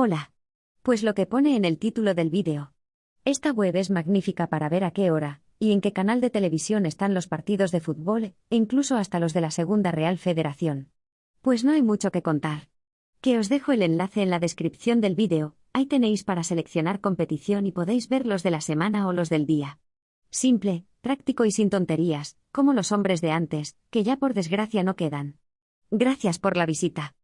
Hola. Pues lo que pone en el título del vídeo. Esta web es magnífica para ver a qué hora y en qué canal de televisión están los partidos de fútbol e incluso hasta los de la Segunda Real Federación. Pues no hay mucho que contar. Que os dejo el enlace en la descripción del vídeo, ahí tenéis para seleccionar competición y podéis ver los de la semana o los del día. Simple, práctico y sin tonterías, como los hombres de antes, que ya por desgracia no quedan. Gracias por la visita.